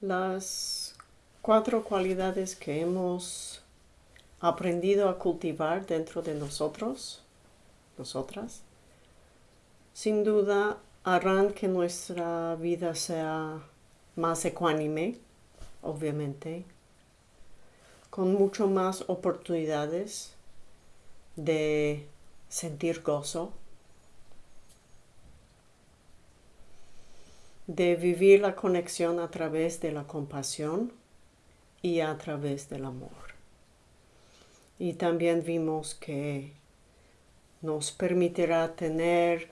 Las cuatro cualidades que hemos aprendido a cultivar dentro de nosotros, nosotras, sin duda harán que nuestra vida sea más ecuánime, obviamente, con mucho más oportunidades de sentir gozo, de vivir la conexión a través de la compasión y a través del amor. Y también vimos que nos permitirá tener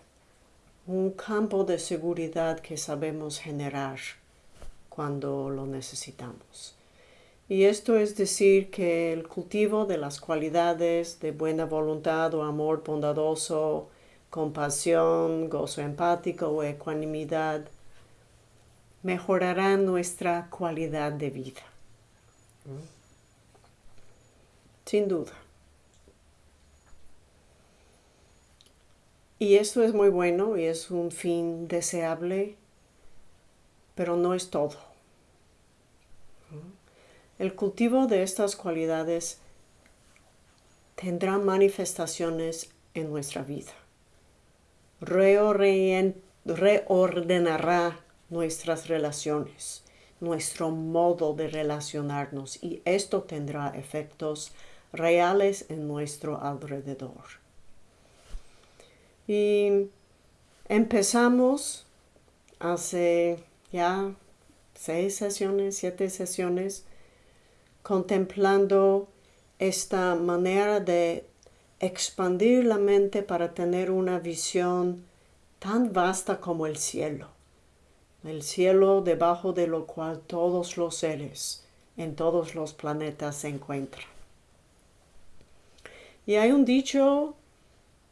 un campo de seguridad que sabemos generar cuando lo necesitamos. Y esto es decir que el cultivo de las cualidades de buena voluntad o amor bondadoso, compasión, gozo empático o ecuanimidad mejorará nuestra calidad de vida. Sin duda. Y esto es muy bueno y es un fin deseable, pero no es todo. El cultivo de estas cualidades tendrá manifestaciones en nuestra vida. Reordenará nuestras relaciones, nuestro modo de relacionarnos y esto tendrá efectos reales en nuestro alrededor. Y empezamos hace ya seis sesiones, siete sesiones, contemplando esta manera de expandir la mente para tener una visión tan vasta como el cielo el cielo debajo de lo cual todos los seres en todos los planetas se encuentran. Y hay un dicho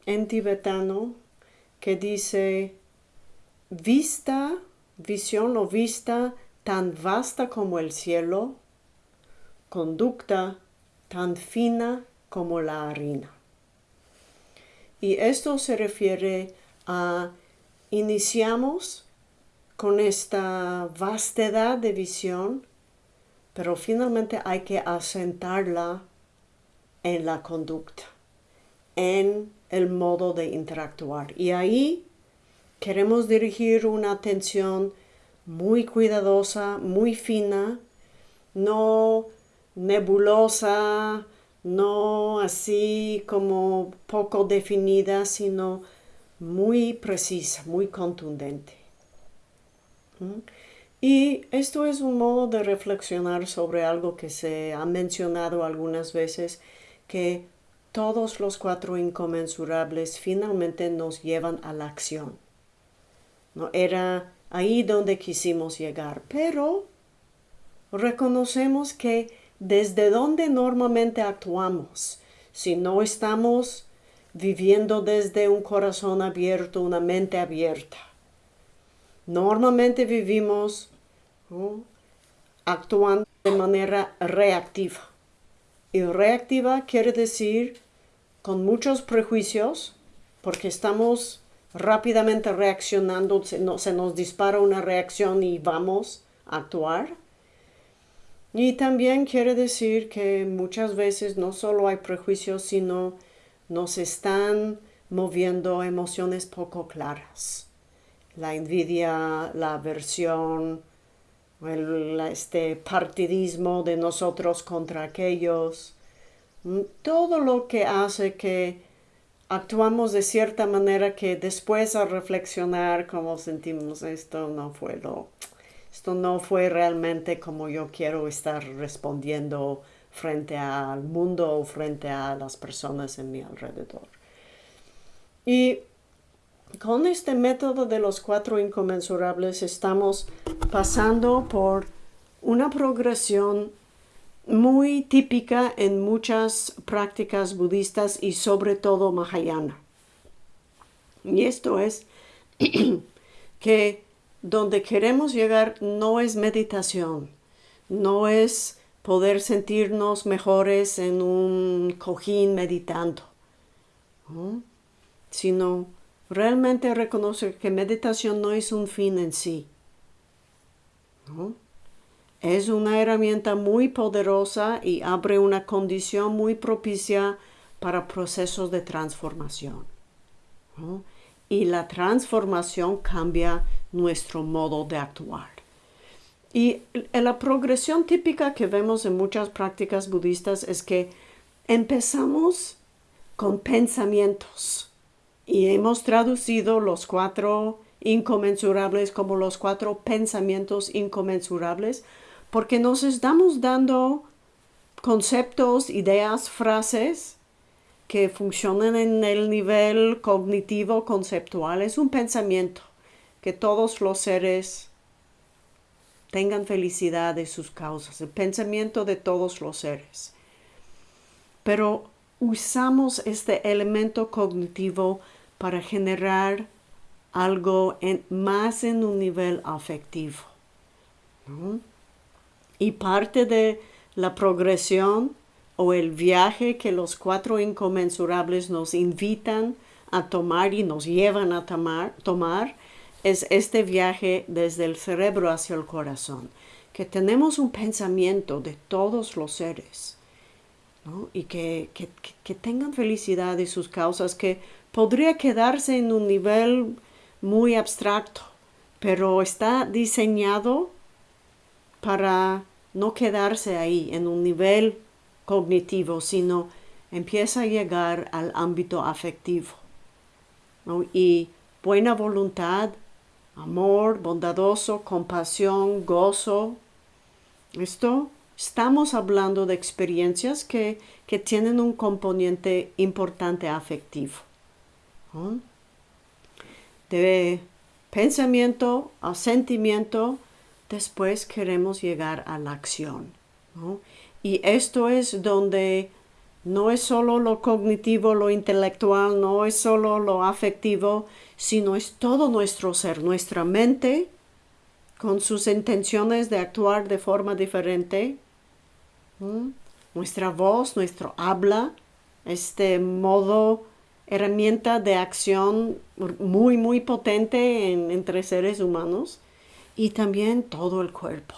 en tibetano que dice, vista, visión o vista tan vasta como el cielo, conducta tan fina como la harina. Y esto se refiere a iniciamos con esta vastedad de visión, pero finalmente hay que asentarla en la conducta, en el modo de interactuar. Y ahí queremos dirigir una atención muy cuidadosa, muy fina, no nebulosa, no así como poco definida, sino muy precisa, muy contundente. Y esto es un modo de reflexionar sobre algo que se ha mencionado algunas veces, que todos los cuatro inconmensurables finalmente nos llevan a la acción. ¿No? Era ahí donde quisimos llegar, pero reconocemos que desde donde normalmente actuamos, si no estamos viviendo desde un corazón abierto, una mente abierta, Normalmente vivimos actuando de manera reactiva. Y reactiva quiere decir con muchos prejuicios, porque estamos rápidamente reaccionando, se, se nos dispara una reacción y vamos a actuar. Y también quiere decir que muchas veces no solo hay prejuicios, sino nos están moviendo emociones poco claras la envidia, la aversión, este partidismo de nosotros contra aquellos, mm, todo lo que hace que actuamos de cierta manera que después al reflexionar como sentimos esto no fue lo, esto no fue realmente como yo quiero estar respondiendo frente al mundo o frente a las personas en mi alrededor. Y con este método de los cuatro inconmensurables estamos pasando por una progresión muy típica en muchas prácticas budistas y sobre todo mahayana. Y esto es que donde queremos llegar no es meditación, no es poder sentirnos mejores en un cojín meditando, sino realmente reconocer que meditación no es un fin en sí. es una herramienta muy poderosa y abre una condición muy propicia para procesos de transformación. Y la transformación cambia nuestro modo de actuar. Y la progresión típica que vemos en muchas prácticas budistas es que empezamos con pensamientos y hemos traducido los cuatro inconmensurables como los cuatro pensamientos inconmensurables porque nos estamos dando conceptos, ideas, frases que funcionan en el nivel cognitivo conceptual. Es un pensamiento que todos los seres tengan felicidad de sus causas, el pensamiento de todos los seres. Pero usamos este elemento cognitivo para generar algo más en un nivel afectivo. Y parte de la progresión o el viaje que los cuatro inconmensurables nos invitan a tomar y nos llevan a tomar, tomar es este viaje desde el cerebro hacia el corazón, que tenemos un pensamiento de todos los seres y que, que, tengan felicidad y sus causas, que podría quedarse en un nivel muy abstracto, pero está diseñado para no quedarse ahí en un nivel cognitivo, sino empieza a llegar al ámbito afectivo. Y buena voluntad, amor bondadoso, compasión, gozo. Esto estamos hablando de experiencias que, tienen un componente importante afectivo. De pensamiento a sentimiento, después queremos llegar a la acción. Y esto es donde no es solo lo cognitivo, lo intelectual, no es solo lo afectivo, sino es todo nuestro ser, nuestra mente, con sus intenciones de actuar de forma diferente, nuestra voz, nuestro habla, este modo, herramienta de acción muy, muy potente entre seres humanos, y también todo el cuerpo,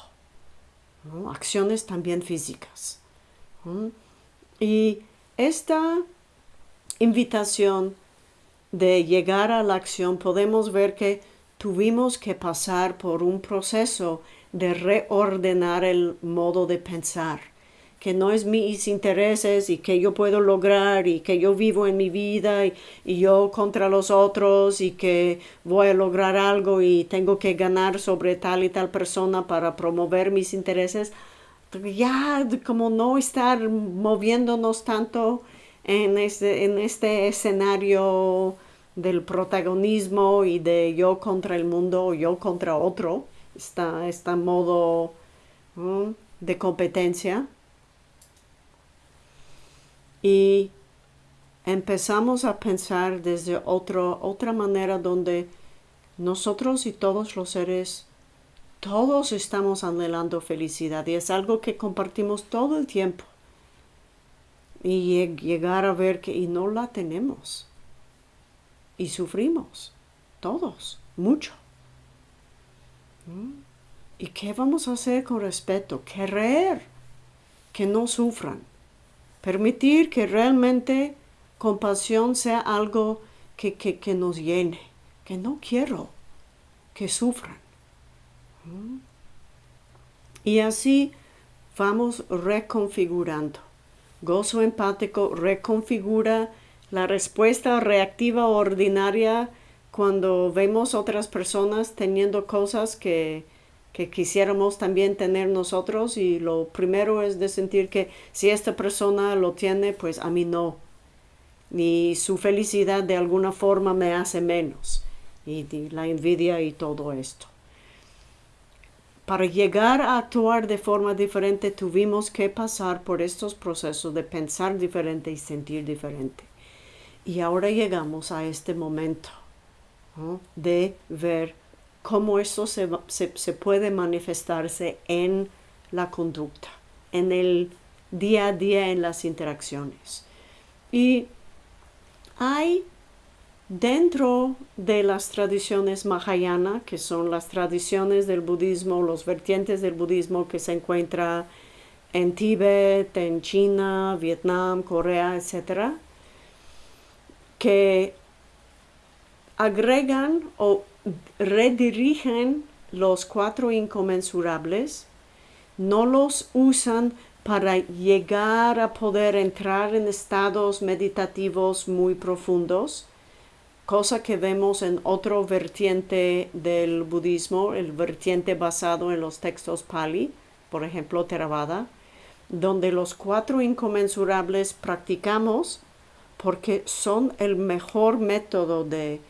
acciones también físicas. Y esta invitación de llegar a la acción podemos ver que tuvimos que pasar por un proceso de reordenar el modo de pensar, que no es mis intereses y que yo puedo lograr y que yo vivo en mi vida y, yo contra los otros y que voy a lograr algo y tengo que ganar sobre tal y tal persona para promover mis intereses, ya como no estar moviéndonos tanto en este, en este escenario del protagonismo y de yo contra el mundo o yo contra otro, está este modo de competencia. Y empezamos a pensar desde otro, otra manera donde nosotros y todos los seres, todos estamos anhelando felicidad y es algo que compartimos todo el tiempo y llegar a ver que y no la tenemos. Y sufrimos, todos, mucho. ¿Mm? ¿Y qué vamos a hacer con respeto? Querer que no sufran. Permitir que realmente compasión sea algo que, que, nos llene. Que no quiero que sufran. Y así vamos reconfigurando. Gozo empático reconfigura la respuesta reactiva ordinaria cuando vemos otras personas teniendo cosas que, que quisiéramos también tener nosotros y lo primero es de sentir que si esta persona lo tiene, pues a mí no. Y su felicidad de alguna forma me hace menos. y la envidia y todo esto para llegar a actuar de forma diferente tuvimos que pasar por estos procesos de pensar diferente y sentir diferente. Y ahora llegamos a este momento de ver cómo eso se, se, puede manifestarse en la conducta, en el día a día, en las interacciones. Y hay Dentro de las tradiciones Mahayana, que son las tradiciones del budismo, los vertientes del budismo que se encuentra en Tíbet, en China, Vietnam, Corea, etc., que agregan o redirigen los cuatro inconmensurables, no los usan para llegar a poder entrar en estados meditativos muy profundos, cosa que vemos en otro vertiente del budismo, el vertiente basado en los textos Pali, por ejemplo Theravada, donde los cuatro inconmensurables practicamos porque son el mejor método de,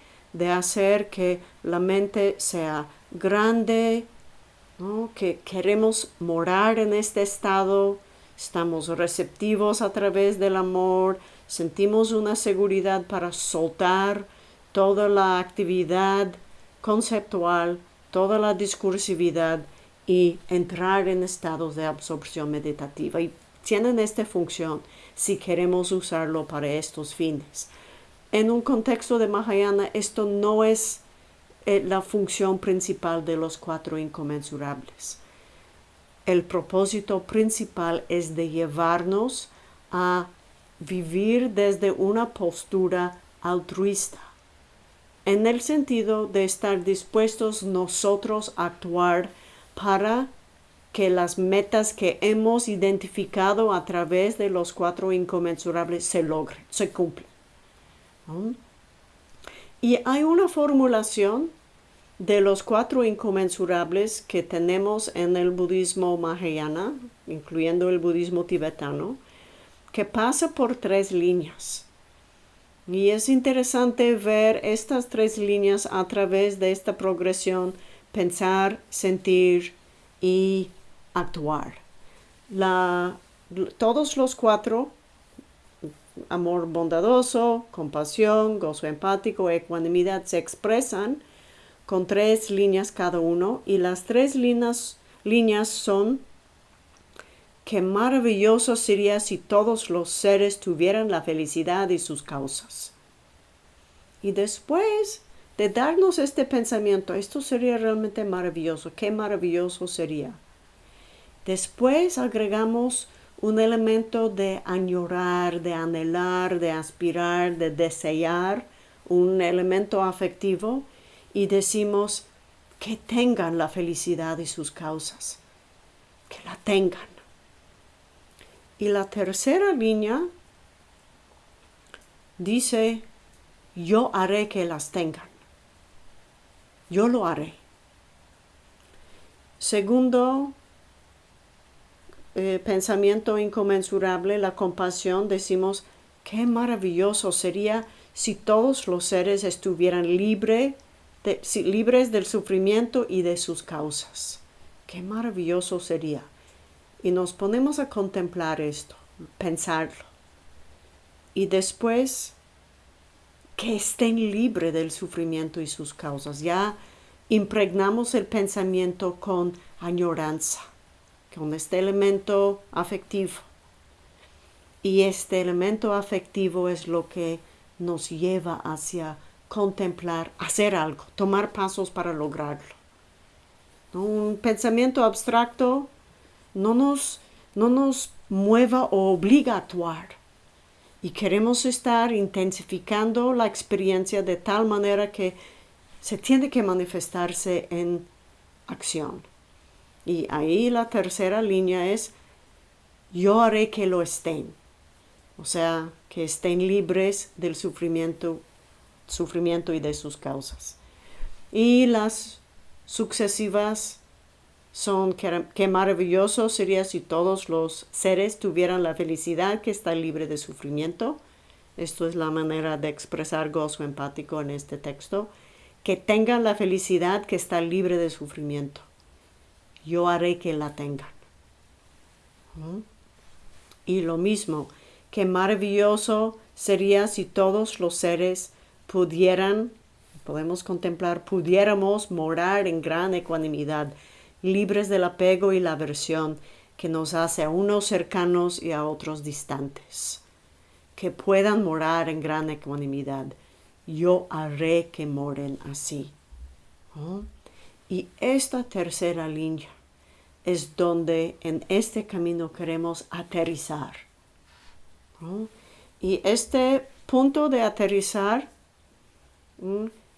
hacer que la mente sea grande, que queremos morar en este estado, estamos receptivos a través del amor, sentimos una seguridad para soltar toda la actividad conceptual, toda la discursividad y entrar en estados de absorción meditativa. Y tienen esta función si queremos usarlo para estos fines. En un contexto de Mahayana, esto no es eh, la función principal de los cuatro inconmensurables. El propósito principal es de llevarnos a vivir desde una postura altruista en el sentido de estar dispuestos nosotros a actuar para que las metas que hemos identificado a través de los cuatro inconmensurables se logren, se cumplen. Y hay una formulación de los cuatro inconmensurables que tenemos en el budismo mahayana, incluyendo el budismo tibetano, que pasa por tres líneas. Y es interesante ver estas tres líneas a través de esta progresión, pensar, sentir y actuar. todos los cuatro, amor bondadoso, compasión, gozo empático, ecuanimidad, se expresan con tres líneas cada uno y las tres líneas, líneas son Qué maravilloso sería si todos los seres tuvieran la felicidad y sus causas. Y después de darnos este pensamiento, esto sería realmente maravilloso, qué maravilloso sería. Después agregamos un elemento de añorar, de anhelar, de aspirar, de desear, un elemento afectivo, y decimos que tengan la felicidad y sus causas, que la tengan. Y la tercera línea dice, yo haré que las tengan. Yo lo haré. Segundo, eh, pensamiento inconmensurable, la compasión, decimos, qué maravilloso sería si todos los seres estuvieran libres del sufrimiento y de sus causas. Qué maravilloso sería y nos ponemos a contemplar esto, pensarlo. Y después que estén libres del sufrimiento y sus causas. Ya impregnamos el pensamiento con añoranza, con este elemento afectivo. Y este elemento afectivo es lo que nos lleva hacia contemplar, hacer algo, tomar pasos para lograrlo. Un pensamiento abstracto no nos, no nos mueva o obliga a actuar. Y queremos estar intensificando la experiencia de tal manera que se tiene que manifestarse en acción. Y ahí la tercera línea es, yo haré que lo estén. O sea, que estén libres del sufrimiento, sufrimiento y de sus causas. Y las sucesivas son qué maravilloso sería si todos los seres tuvieran la felicidad que está libre de sufrimiento. Esto es la manera de expresar gozo empático en este texto. Que tengan la felicidad que está libre de sufrimiento. Yo haré que la tengan. ¿Mm? Y lo mismo, qué maravilloso sería si todos los seres pudieran, podemos contemplar, pudiéramos morar en gran ecuanimidad libres del apego y la aversión que nos hace a unos cercanos y a otros distantes, que puedan morar en gran ecuanimidad. yo haré que moren así. Y esta tercera línea es donde en este camino queremos aterrizar. Y este punto de aterrizar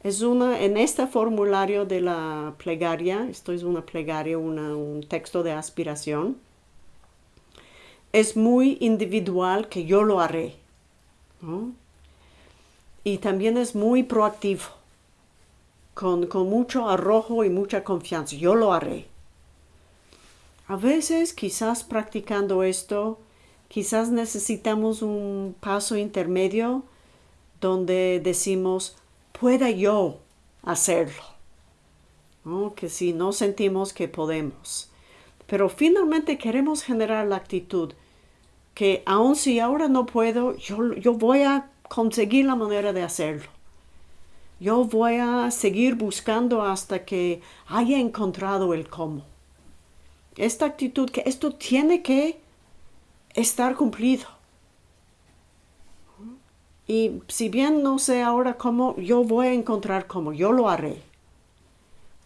es una, en este formulario de la plegaria, esto es una plegaria, un texto de aspiración, es muy individual que yo lo haré. Y también es muy proactivo, con, con mucho arrojo y mucha confianza. Yo lo haré. A veces, quizás practicando esto, quizás necesitamos un paso intermedio donde decimos, pueda yo hacerlo. Que si no sentimos que podemos. Pero finalmente queremos generar la actitud que aun si ahora no puedo, yo, yo voy a conseguir la manera de hacerlo. Yo voy a seguir buscando hasta que haya encontrado el cómo. Esta actitud que esto tiene que estar cumplido. Y si bien no sé ahora cómo, yo voy a encontrar cómo, yo lo haré.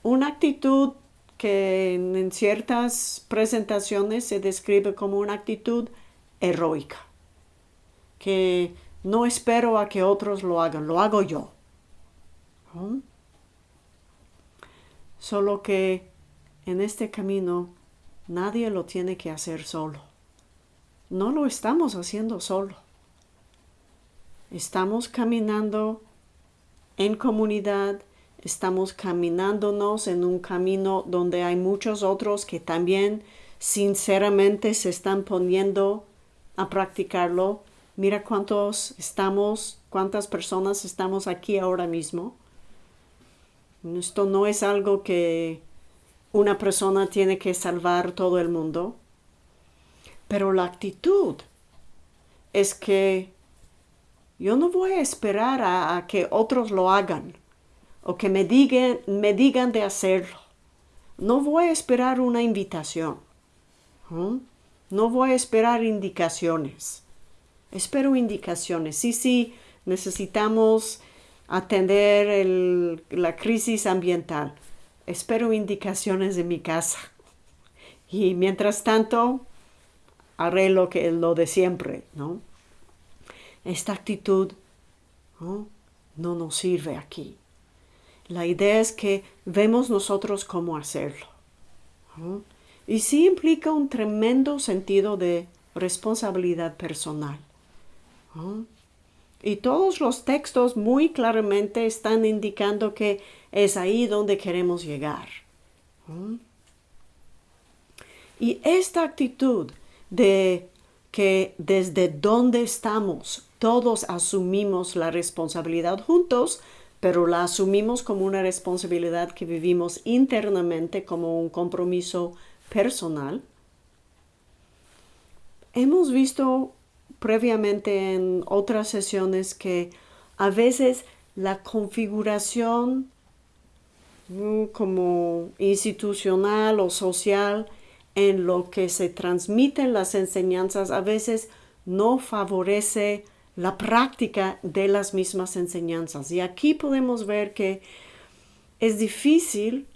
Una actitud que en ciertas presentaciones se describe como una actitud heroica, que no espero a que otros lo hagan, lo hago yo. Solo que en este camino nadie lo tiene que hacer solo. No lo estamos haciendo solo. Estamos caminando en comunidad, estamos caminándonos en un camino donde hay muchos otros que también sinceramente se están poniendo a practicarlo. Mira cuántos estamos, cuántas personas estamos aquí ahora mismo. Esto no es algo que una persona tiene que salvar todo el mundo, pero la actitud es que yo no voy a esperar a, que otros lo hagan o que me digan, me digan de hacerlo. No voy a esperar una invitación. No voy a esperar indicaciones. Espero indicaciones. Sí, sí, necesitamos atender la crisis ambiental. Espero indicaciones de mi casa. Y mientras tanto, haré lo, que, lo de siempre, ¿no? Esta actitud no, nos sirve aquí. La idea es que vemos nosotros cómo hacerlo. Y sí implica un tremendo sentido de responsabilidad personal. Y todos los textos muy claramente están indicando que es ahí donde queremos llegar. Y esta actitud de que desde donde estamos todos asumimos la responsabilidad juntos, pero la asumimos como una responsabilidad que vivimos internamente como un compromiso personal. Hemos visto previamente en otras sesiones que a veces la configuración mm, como institucional o social en lo que se transmiten las enseñanzas a veces no favorece la práctica de las mismas enseñanzas. Y aquí podemos ver que es difícil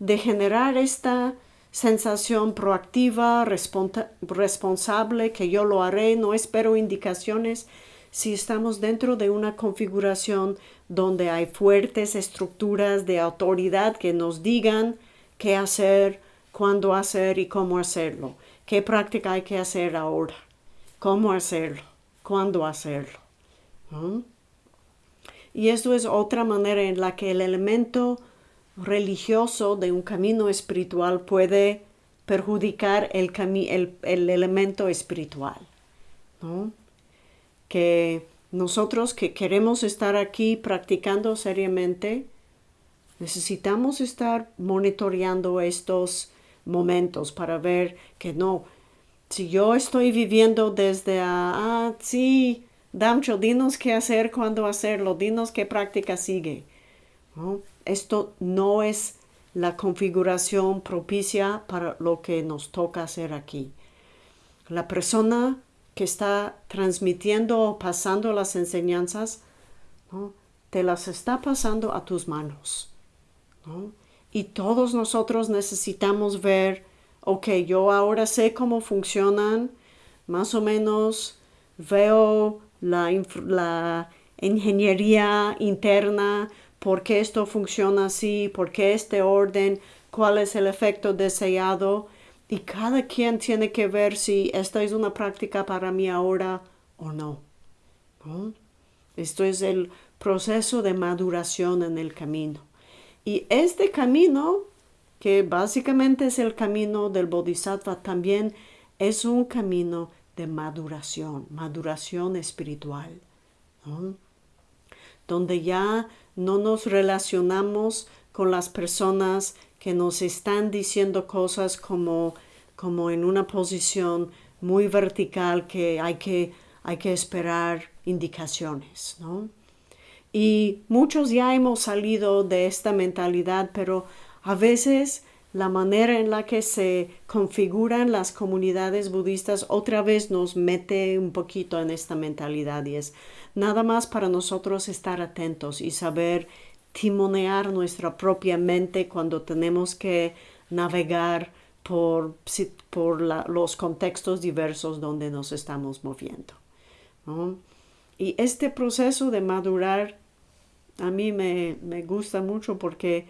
de generar esta sensación proactiva, responsable, que yo lo haré, no espero indicaciones si estamos dentro de una configuración donde hay fuertes estructuras de autoridad que nos digan qué hacer, cuándo hacer y cómo hacerlo, qué práctica hay que hacer ahora, cómo hacerlo cuándo hacerlo. Y esto es otra manera en la que el elemento religioso de un camino espiritual puede perjudicar el, el, elemento espiritual. Que nosotros que queremos estar aquí practicando seriamente, necesitamos estar monitoreando estos momentos para ver que no, si yo estoy viviendo desde, ah, sí, Damcho, dinos qué hacer, cuándo hacerlo, dinos qué práctica sigue. Esto no es la configuración propicia para lo que nos toca hacer aquí. La persona que está transmitiendo o pasando las enseñanzas te las está pasando a tus manos. Y todos nosotros necesitamos ver, ok, yo ahora sé cómo funcionan, más o menos veo la ingeniería interna, por qué esto funciona así, por qué este orden, cuál es el efecto deseado. Y cada quien tiene que ver si esta es una práctica para mí ahora o no. Esto es el proceso de maduración en el camino. Y este camino, que básicamente es el camino del Bodhisattva, también es un camino de maduración, maduración espiritual, donde ya no nos relacionamos con las personas que nos están diciendo cosas como, como en una posición muy vertical que hay que, hay que esperar indicaciones, ¿no? Y muchos ya hemos salido de esta mentalidad, pero a veces la manera en la que se configuran las comunidades budistas otra vez nos mete un poquito en esta mentalidad y es nada más para nosotros estar atentos y saber timonear nuestra propia mente cuando tenemos que navegar por, por los contextos diversos donde nos estamos moviendo. Y este proceso de madurar a mí me, gusta mucho porque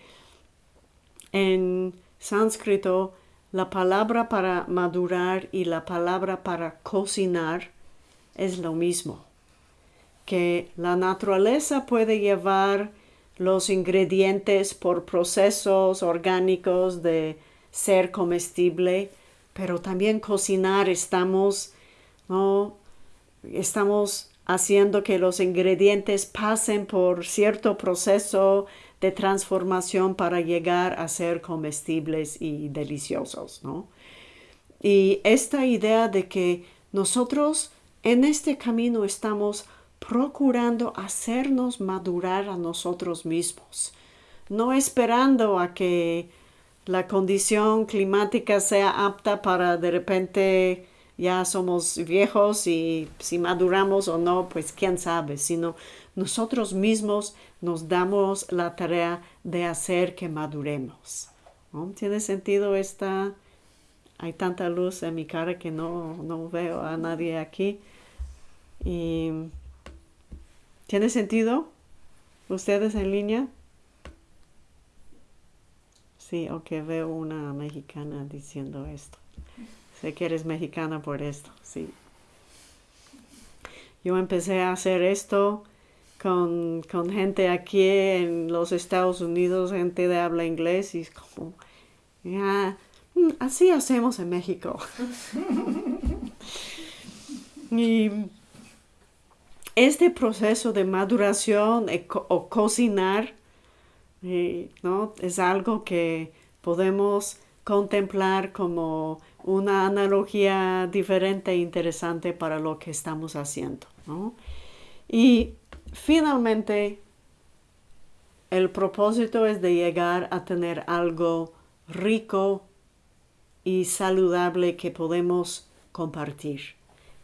en sánscrito la palabra para madurar y la palabra para cocinar es lo mismo. Que la naturaleza puede llevar los ingredientes por procesos orgánicos de ser comestible, pero también cocinar estamos, ¿no? estamos haciendo que los ingredientes pasen por cierto proceso de transformación para llegar a ser comestibles y deliciosos, ¿no? Y esta idea de que nosotros en este camino estamos procurando hacernos madurar a nosotros mismos, no esperando a que la condición climática sea apta para de repente ya somos viejos y si maduramos o no, pues quién sabe, sino nosotros mismos nos damos la tarea de hacer que maduremos. ¿Tiene sentido esta? Hay tanta luz en mi cara que no, no veo a nadie aquí. Y, ¿Tiene sentido? ¿Ustedes en línea? Sí, ok, veo una mexicana diciendo esto. Sé que eres mexicana por esto, sí. Yo empecé a hacer esto con, gente aquí en los Estados Unidos, gente de habla inglés, y es como, mm, así hacemos en México. y este proceso de maduración o cocinar, eh, ¿no? Es algo que podemos contemplar como una analogía diferente e interesante para lo que estamos haciendo. Y finalmente, el propósito es de llegar a tener algo rico y saludable que podemos compartir,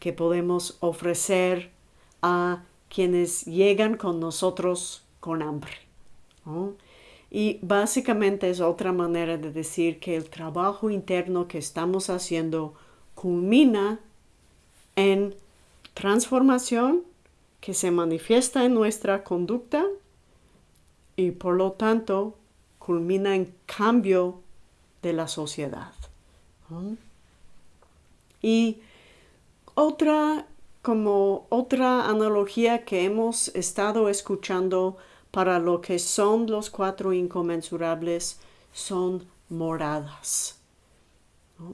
que podemos ofrecer a quienes llegan con nosotros con hambre. Y básicamente es otra manera de decir que el trabajo interno que estamos haciendo culmina en transformación que se manifiesta en nuestra conducta y por lo tanto culmina en cambio de la sociedad. Y otra, como otra analogía que hemos estado escuchando para lo que son los cuatro inconmensurables son moradas.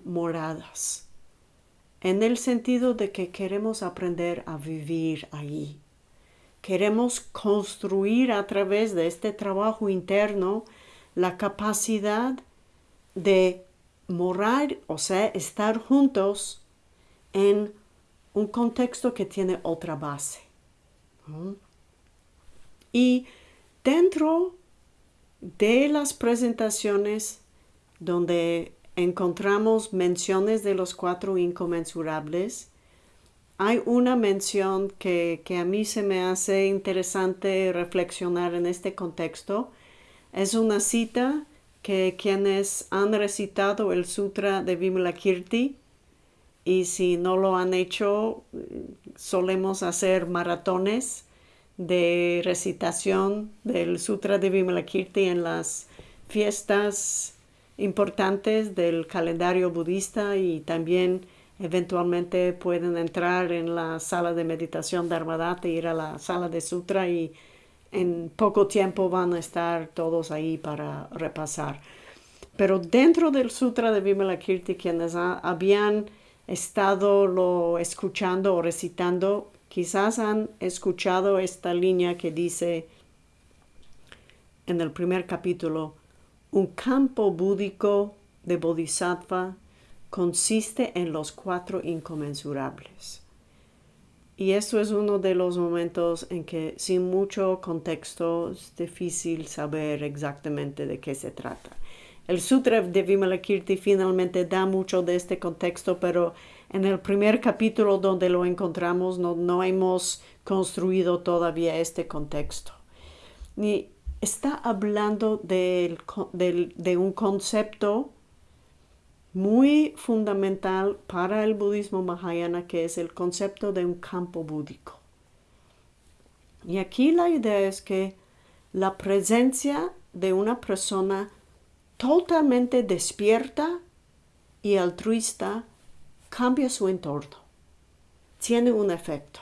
Moradas. En el sentido de que queremos aprender a vivir ahí. Queremos construir a través de este trabajo interno la capacidad de morar, o sea, estar juntos en un contexto que tiene otra base. Y Dentro de las presentaciones donde encontramos menciones de los cuatro inconmensurables, hay una mención que, que, a mí se me hace interesante reflexionar en este contexto. Es una cita que quienes han recitado el Sutra de Vimalakirti y si no lo han hecho, solemos hacer maratones de recitación del Sutra de Vimalakirti en las fiestas importantes del calendario budista y también eventualmente pueden entrar en la sala de meditación de Armadate, ir a la sala de Sutra y en poco tiempo van a estar todos ahí para repasar. Pero dentro del Sutra de Vimalakirti, quienes habían estado lo escuchando o recitando, quizás han escuchado esta línea que dice en el primer capítulo, un campo búdico de Bodhisattva consiste en los cuatro inconmensurables. Y esto es uno de los momentos en que sin mucho contexto es difícil saber exactamente de qué se trata. El Sutra de Vimalakirti finalmente da mucho de este contexto, pero en el primer capítulo donde lo encontramos no, no hemos construido todavía este contexto. Está hablando de un concepto muy fundamental para el budismo mahayana que es el concepto de un campo búdico. Y aquí la idea es que la presencia de una persona totalmente despierta y altruista cambia su entorno. Tiene un efecto.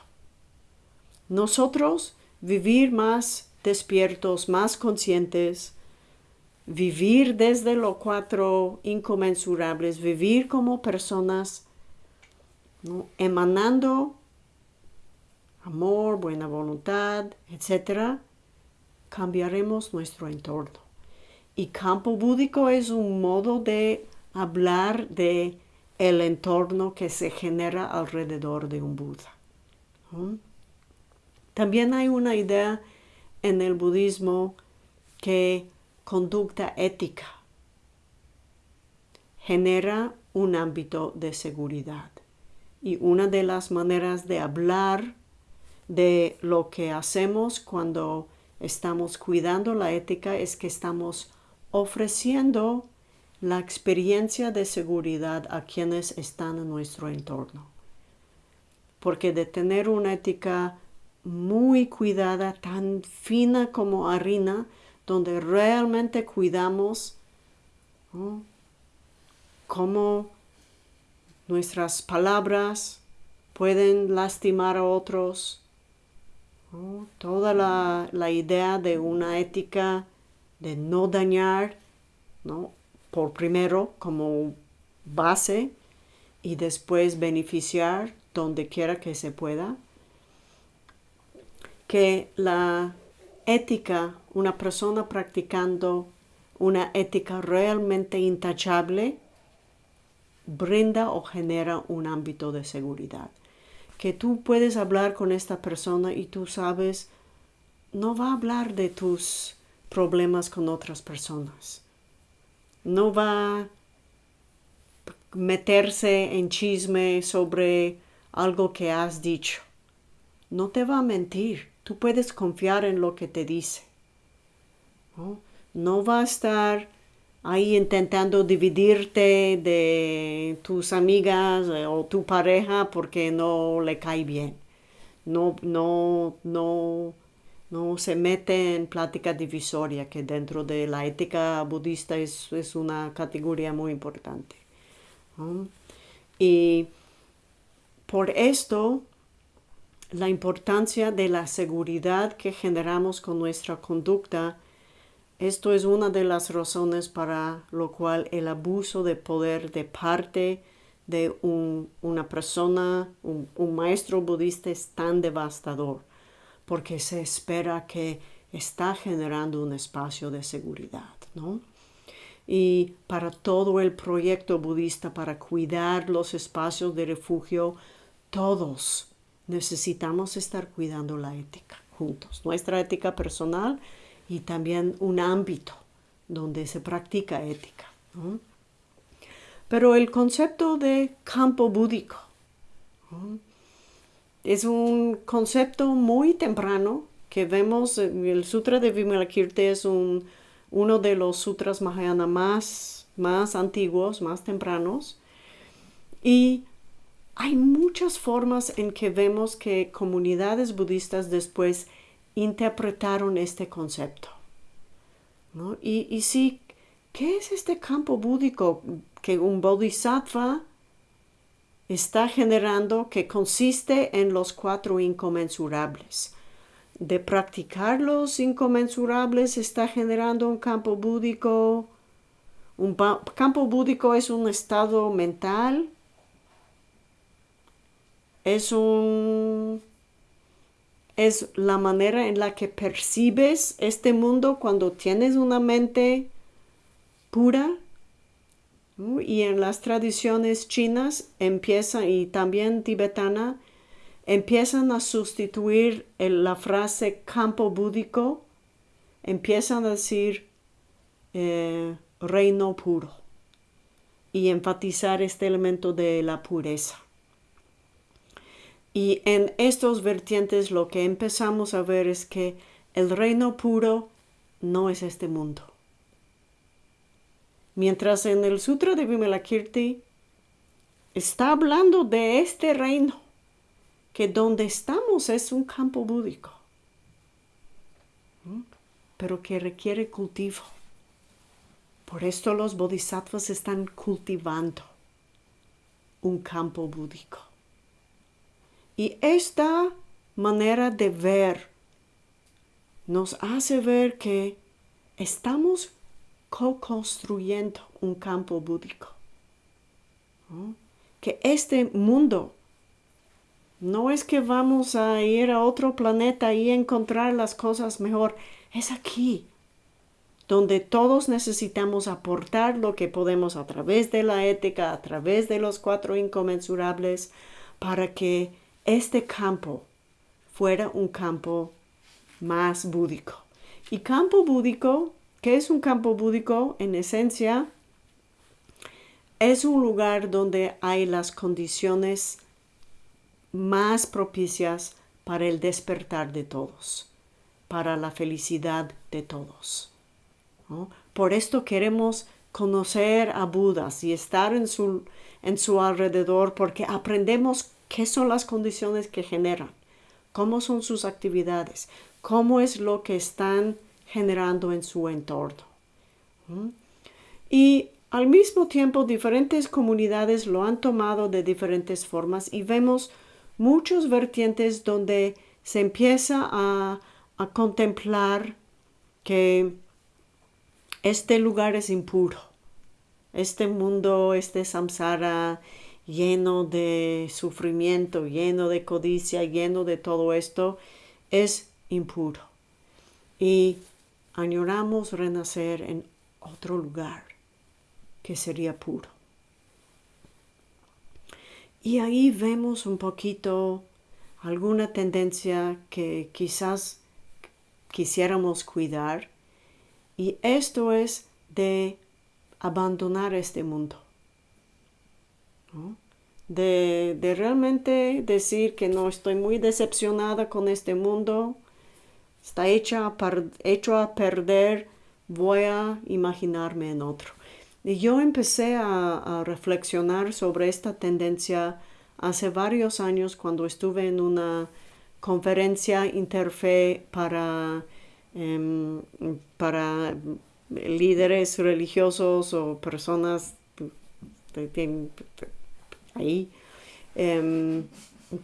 Nosotros vivir más despiertos, más conscientes, vivir desde los cuatro inconmensurables, vivir como personas emanando amor, buena voluntad, etc., cambiaremos nuestro entorno. Y campo búdico es un modo de hablar de el entorno que se genera alrededor de un Buda. También hay una idea en el budismo que conducta ética genera un ámbito de seguridad. Y una de las maneras de hablar de lo que hacemos cuando estamos cuidando la ética es que estamos ofreciendo la experiencia de seguridad a quienes están en nuestro entorno. Porque de tener una ética muy cuidada, tan fina como harina, donde realmente cuidamos cómo nuestras palabras pueden lastimar a otros, toda la, la idea de una ética de no dañar, ¿no? por primero como base y después beneficiar donde quiera que se pueda. Que la ética, una persona practicando una ética realmente intachable, brinda o genera un ámbito de seguridad. Que tú puedes hablar con esta persona y tú sabes, no va a hablar de tus problemas con otras personas. No va a meterse en chisme sobre algo que has dicho. No te va a mentir. Tú puedes confiar en lo que te dice. No, va a estar ahí intentando dividirte de tus amigas eh, o tu pareja porque no le cae bien. No, no, no no se mete en plática divisoria, que dentro de la ética budista es, una categoría muy importante. Y por esto, la importancia de la seguridad que generamos con nuestra conducta, esto es una de las razones para lo cual el abuso de poder de parte de una persona, un maestro budista es tan devastador porque se espera que está generando un espacio de seguridad, ¿no? Y para todo el proyecto budista, para cuidar los espacios de refugio, todos necesitamos estar cuidando la ética juntos, nuestra ética personal y también un ámbito donde se practica ética. Pero el concepto de campo búdico es un concepto muy temprano que vemos en el Sutra de Vimalakirti es un, uno de los sutras Mahayana más, más antiguos, más tempranos. Y hay muchas formas en que vemos que comunidades budistas después interpretaron este concepto. Y, sí, ¿qué es este campo búdico que un bodhisattva está generando que consiste en los cuatro inconmensurables? De practicar los inconmensurables está generando un campo búdico. Un campo búdico es un estado mental es un es la manera en la que percibes este mundo cuando tienes una mente pura. Y en las tradiciones chinas empiezan, y también tibetana, empiezan a sustituir la frase campo búdico, empiezan a decir eh, reino puro y enfatizar este elemento de la pureza. Y en estos vertientes lo que empezamos a ver es que el reino puro no es este mundo. Mientras en el Sutra de Vimalakirti está hablando de este reino, que donde estamos es un campo búdico, pero que requiere cultivo. Por esto los bodhisattvas están cultivando un campo búdico. Y esta manera de ver nos hace ver que estamos co-construyendo un campo búdico. Que este mundo no es que vamos a ir a otro planeta y encontrar las cosas mejor, es aquí, donde todos necesitamos aportar lo que podemos a través de la ética, a través de los cuatro inconmensurables, para que este campo fuera un campo más búdico. Y campo búdico, ¿qué es un campo búdico? En esencia, es un lugar donde hay las condiciones más propicias para el despertar de todos, para la felicidad de todos. Por esto queremos conocer a Budas y estar en su, en su alrededor porque aprendemos qué son las condiciones que generan, cómo son sus actividades, cómo es lo que están generando en su entorno. Y al mismo tiempo diferentes comunidades lo han tomado de diferentes formas y vemos muchos vertientes donde se empieza a, a contemplar que este lugar es impuro, este mundo, este samsara, lleno de sufrimiento, lleno de codicia, lleno de todo esto, es impuro. Y añoramos renacer en otro lugar que sería puro. Y ahí vemos un poquito alguna tendencia que quizás quisiéramos cuidar. Y esto es de abandonar este mundo de, realmente decir que no estoy muy decepcionada con este mundo, está hecha a hecho a perder, voy a imaginarme en otro. Y yo empecé a, reflexionar sobre esta tendencia hace varios años cuando estuve en una conferencia interfe para, em, para líderes religiosos o personas ahí em,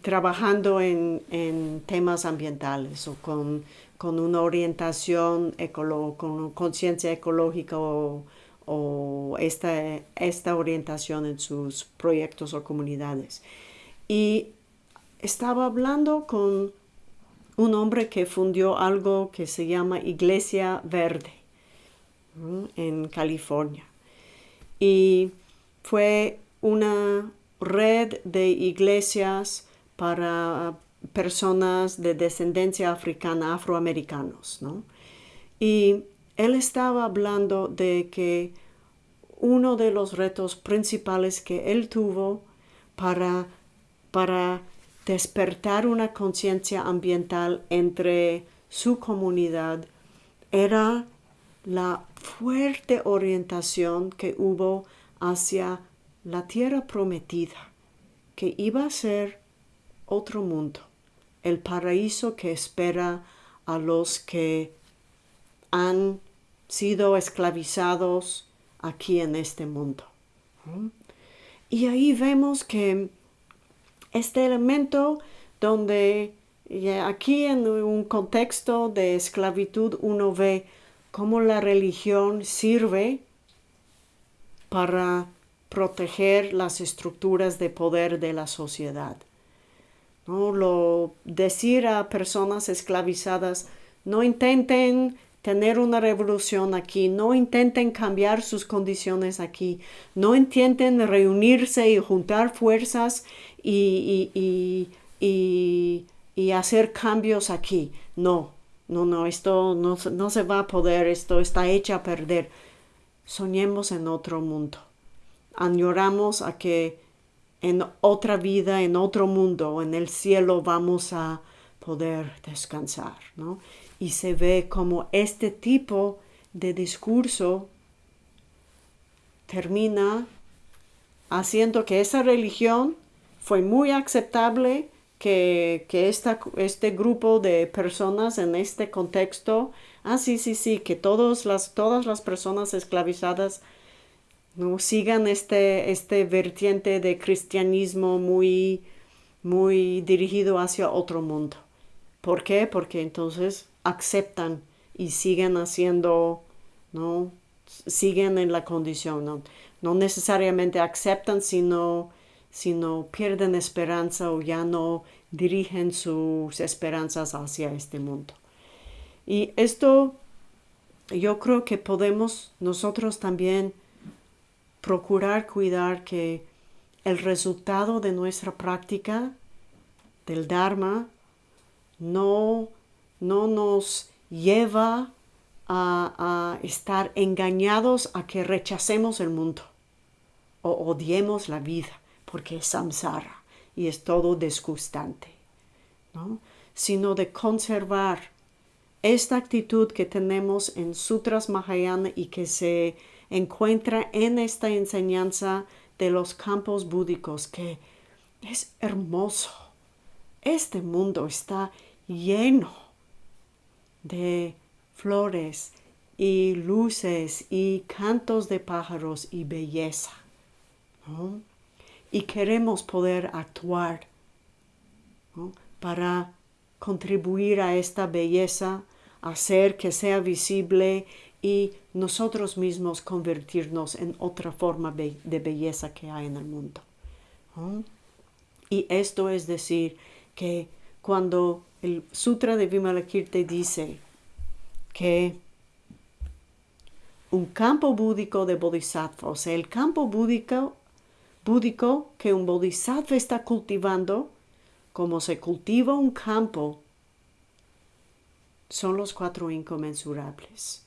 trabajando en, temas ambientales o con, una orientación con conciencia ecológica o, esta, esta orientación en sus proyectos o comunidades. Y estaba hablando con un hombre que fundió algo que se llama Iglesia Verde en California. Y fue una red de iglesias para personas de descendencia africana, afroamericanos, Y él estaba hablando de que uno de los retos principales que él tuvo para, para despertar una conciencia ambiental entre su comunidad era la fuerte orientación que hubo hacia la tierra prometida, que iba a ser otro mundo, el paraíso que espera a los que han sido esclavizados aquí en este mundo. Y ahí vemos que este elemento donde aquí en un contexto de esclavitud uno ve cómo la religión sirve para proteger las estructuras de poder de la sociedad. ¿No? Lo, decir a personas esclavizadas, no intenten tener una revolución aquí, no intenten cambiar sus condiciones aquí, no intenten reunirse y juntar fuerzas y, y, y, y hacer cambios aquí. No, no, no, esto no, no se va a poder, esto está hecho a perder. Soñemos en otro mundo. Añoramos a que en otra vida, en otro mundo, en el cielo vamos a poder descansar, ¿no? y se ve como este tipo de discurso termina haciendo que esa religión fue muy aceptable, que, que este grupo de personas en este contexto, ah, sí, sí, sí, que las, todas las personas esclavizadas no sigan este, este vertiente de cristianismo muy, muy dirigido hacia otro mundo. ¿Por qué? Porque entonces aceptan y siguen haciendo, ¿no? Siguen en la condición, ¿no? No necesariamente aceptan, sino, sino pierden esperanza o ya no dirigen sus esperanzas hacia este mundo. Y esto yo creo que podemos nosotros también procurar cuidar que el resultado de nuestra práctica del Dharma no no nos lleva a, estar engañados a que rechacemos el mundo o odiemos la vida porque es samsara y es todo disgustante, ¿no? sino de conservar esta actitud que tenemos en Sutras Mahayana y que se encuentra en esta enseñanza de los campos búdicos, que es hermoso. Este mundo está lleno de flores y luces y cantos de pájaros y belleza. Y queremos poder actuar para contribuir a esta belleza, hacer que sea visible y nosotros mismos convertirnos en otra forma de belleza que hay en el mundo. Y esto es decir que cuando el Sutra de Vimalakirti dice que un campo búdico de bodhisattva, o sea, el campo búdico, búdico que un bodhisattva está cultivando, como se cultiva un campo, son los cuatro inconmensurables.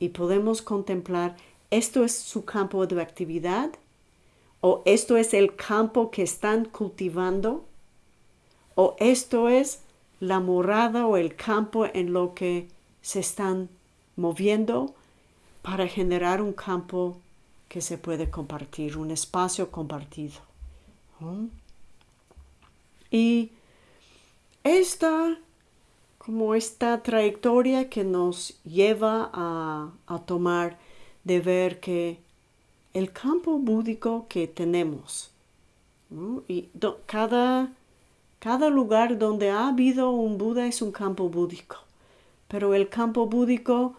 Y podemos contemplar, esto es su campo de actividad, o esto es el campo que están cultivando, o esto es la morada o el campo en lo que se están moviendo para generar un campo que se puede compartir, un espacio compartido. Y esta, como esta trayectoria que nos lleva a, tomar de ver que el campo búdico que tenemos, y cada cada lugar donde ha habido un Buda es un campo búdico, pero el campo búdico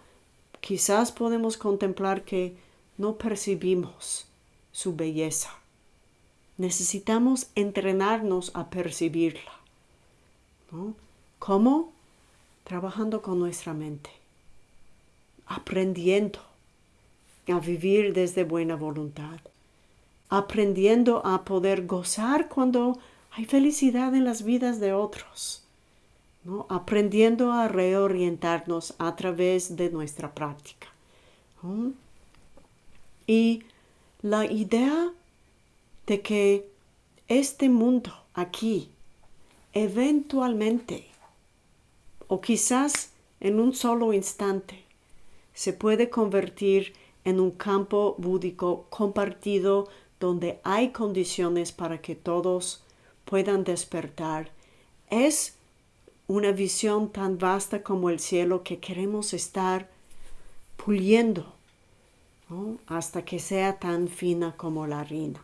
quizás podemos contemplar que no percibimos su belleza. Necesitamos entrenarnos a percibirla. ¿Cómo? Trabajando con nuestra mente, aprendiendo a vivir desde buena voluntad, aprendiendo a poder gozar cuando hay felicidad en las vidas de otros, ¿no? aprendiendo a reorientarnos a través de nuestra práctica. Y la idea de que este mundo aquí, eventualmente, o quizás en un solo instante, se puede convertir en un campo búdico compartido donde hay condiciones para que todos puedan despertar. Es una visión tan vasta como el cielo que queremos estar puliendo hasta que sea tan fina como la harina.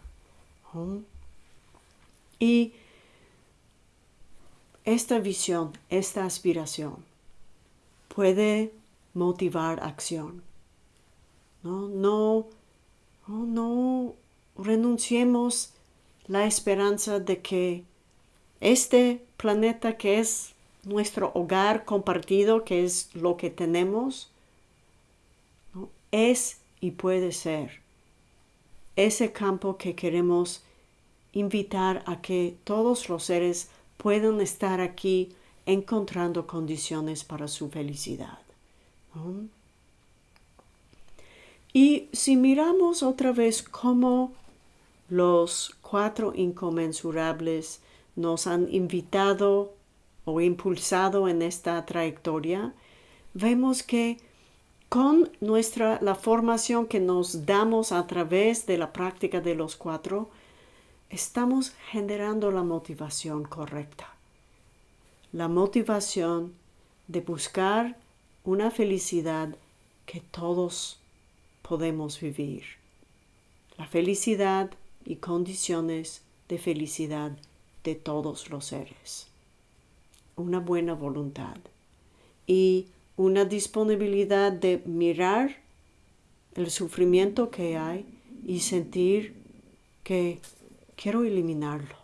Y esta visión, esta aspiración puede motivar acción. No, no, no, renunciemos la esperanza de que este planeta que es nuestro hogar compartido, que es lo que tenemos, es y puede ser ese campo que queremos invitar a que todos los seres puedan estar aquí encontrando condiciones para su felicidad. Y si miramos otra vez cómo los cuatro inconmensurables nos han invitado o impulsado en esta trayectoria, vemos que con nuestra la formación que nos damos a través de la práctica de los cuatro, estamos generando la motivación correcta. La motivación de buscar una felicidad que todos podemos vivir. La felicidad y condiciones de felicidad de todos los seres. Una buena voluntad y una disponibilidad de mirar el sufrimiento que hay y sentir que quiero eliminarlo.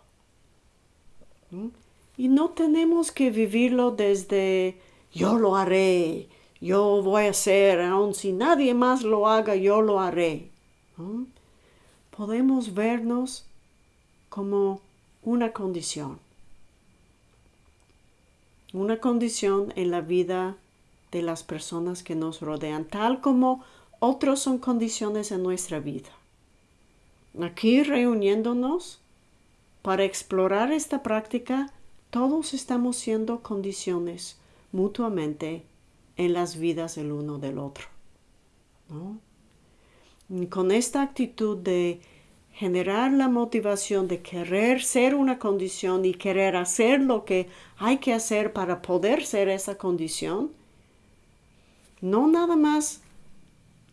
Y no tenemos que vivirlo desde yo lo haré, yo voy a hacer, aun si nadie más lo haga, yo lo haré. Podemos vernos como una condición, una condición en la vida de las personas que nos rodean, tal como otros son condiciones en nuestra vida. Aquí reuniéndonos para explorar esta práctica, todos estamos siendo condiciones mutuamente en las vidas del uno del otro. con esta actitud de generar la motivación de querer ser una condición y querer hacer lo que hay que hacer para poder ser esa condición, no nada más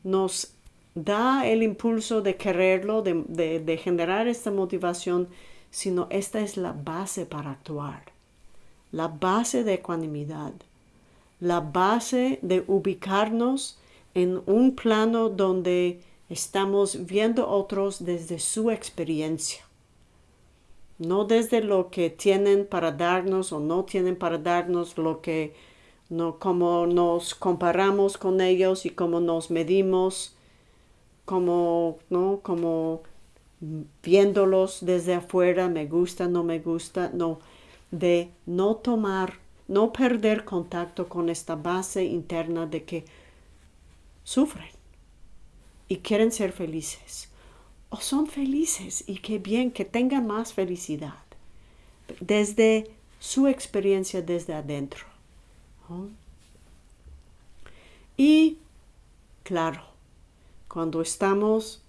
nos da el impulso de quererlo, de, generar esta motivación, sino esta es la base para actuar, la base de ecuanimidad, la base de ubicarnos en un plano donde estamos viendo otros desde su experiencia, no desde lo que tienen para darnos o no tienen para darnos, lo que ¿no? Cómo nos comparamos con ellos y cómo nos medimos, como, ¿no? Como viéndolos desde afuera, me gusta, no me gusta, no, de no tomar, no perder contacto con esta base interna de que sufren y quieren ser felices. O son felices y qué bien que tengan más felicidad desde su experiencia desde adentro. Y claro, cuando estamos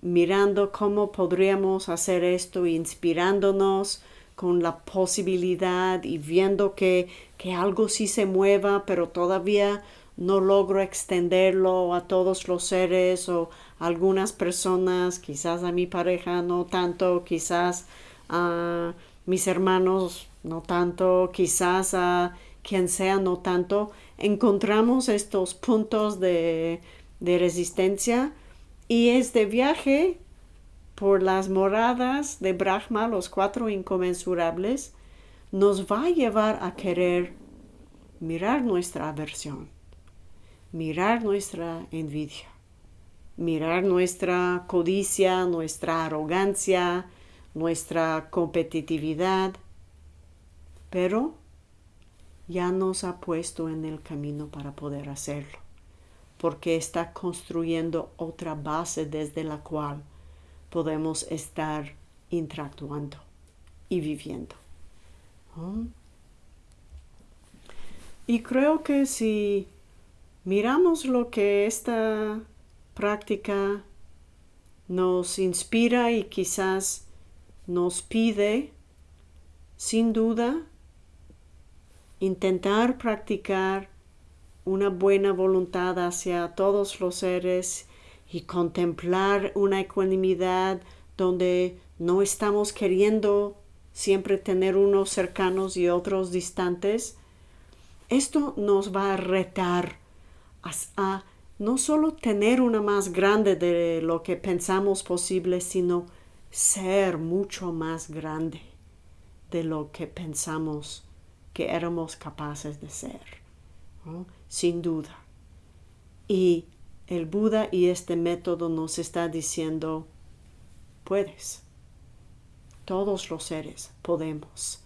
mirando cómo podríamos hacer esto, inspirándonos con la posibilidad y viendo que, que algo sí se mueva, pero todavía no logro extenderlo a todos los seres o algunas personas, quizás a mi pareja no tanto, quizás a mis hermanos no tanto, quizás a quien sea, no tanto, encontramos estos puntos de, resistencia y este viaje por las moradas de Brahma, los cuatro inconmensurables, nos va a llevar a querer mirar nuestra aversión, mirar nuestra envidia, mirar nuestra codicia, nuestra arrogancia, nuestra competitividad, pero ya nos ha puesto en el camino para poder hacerlo, porque está construyendo otra base desde la cual podemos estar interactuando y viviendo. Y creo que si miramos lo que esta práctica nos inspira y quizás nos pide, sin duda, intentar practicar una buena voluntad hacia todos los seres y contemplar una ecuanimidad donde no estamos queriendo siempre tener unos cercanos y otros distantes, esto nos va a retar a, no solo tener una más grande de lo que pensamos posible, sino ser mucho más grande de lo que pensamos que éramos capaces de ser, sin duda. Y el Buda y este método nos está diciendo, puedes, todos los seres podemos.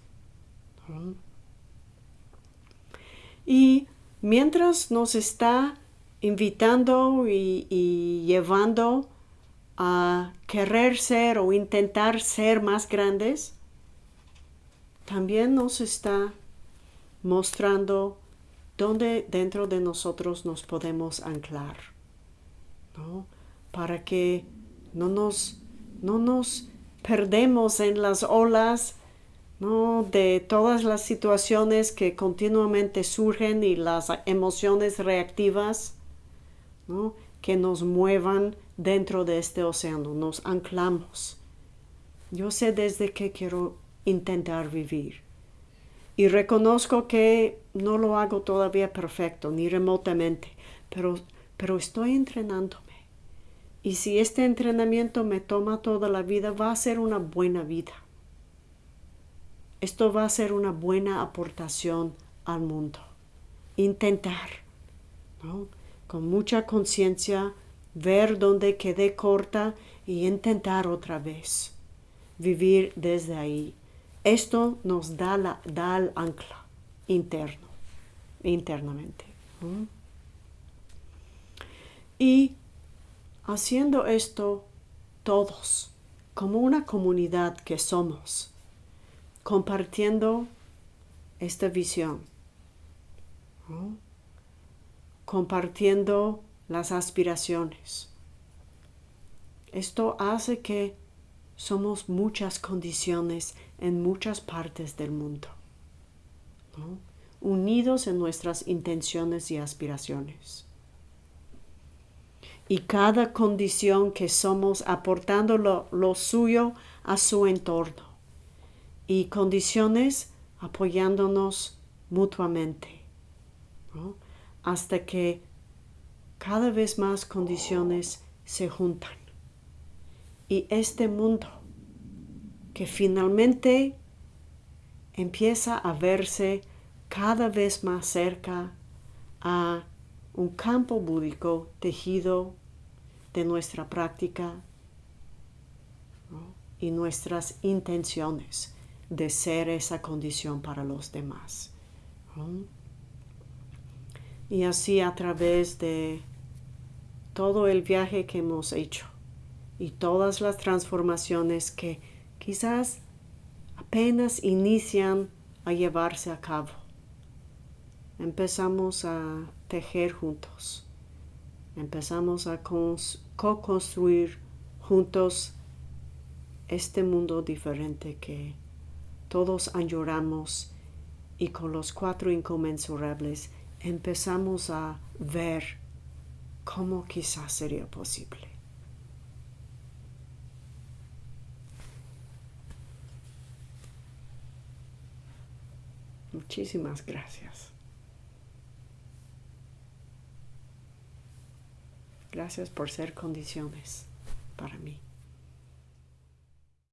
Y mientras nos está invitando y, llevando a querer ser o intentar ser más grandes, también nos está mostrando dónde dentro de nosotros nos podemos anclar, ¿no? Para que no nos, no nos perdemos en las olas ¿no? de todas las situaciones que continuamente surgen y las emociones reactivas ¿no? que nos muevan dentro de este océano, nos anclamos. Yo sé desde qué quiero intentar vivir y reconozco que no lo hago todavía perfecto, ni remotamente, pero, pero estoy entrenándome. Y si este entrenamiento me toma toda la vida, va a ser una buena vida. Esto va a ser una buena aportación al mundo. Intentar, con mucha conciencia, ver dónde quedé corta y intentar otra vez. Vivir desde ahí. Esto nos da, da el ancla interno, internamente. Y haciendo esto todos, como una comunidad que somos, compartiendo esta visión, compartiendo las aspiraciones. Esto hace que somos muchas condiciones en muchas partes del mundo, unidos en nuestras intenciones y aspiraciones. Y cada condición que somos aportando lo suyo a su entorno y condiciones apoyándonos mutuamente, hasta que cada vez más condiciones se juntan. Y este mundo que finalmente empieza a verse cada vez más cerca a un campo búdico tejido de nuestra práctica y nuestras intenciones de ser esa condición para los demás. Y así a través de todo el viaje que hemos hecho y todas las transformaciones que quizás apenas inician a llevarse a cabo. Empezamos a tejer juntos. Empezamos a co-construir juntos este mundo diferente que todos añoramos y con los cuatro inconmensurables empezamos a ver cómo quizás sería posible. Muchísimas gracias. Gracias por ser condiciones para mí.